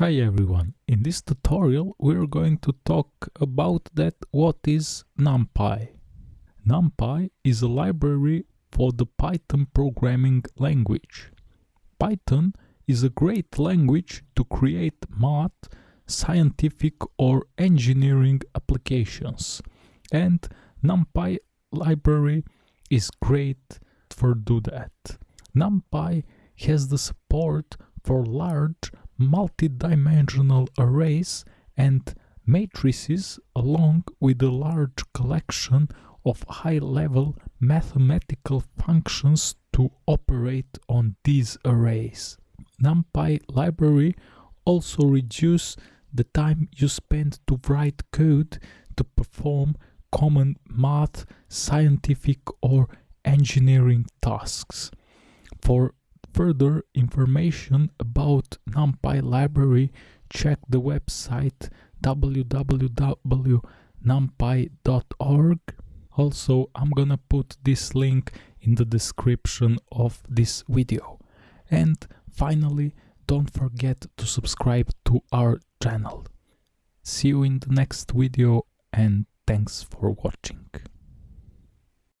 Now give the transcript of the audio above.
Hi everyone, in this tutorial we're going to talk about that what is NumPy. NumPy is a library for the Python programming language. Python is a great language to create math, scientific or engineering applications and NumPy library is great for do that. NumPy has the support for large multi-dimensional arrays and matrices along with a large collection of high-level mathematical functions to operate on these arrays. NumPy library also reduce the time you spend to write code to perform common math, scientific or engineering tasks. For further information about NumPy library, check the website www.numpy.org. Also, I'm gonna put this link in the description of this video. And finally, don't forget to subscribe to our channel. See you in the next video and thanks for watching.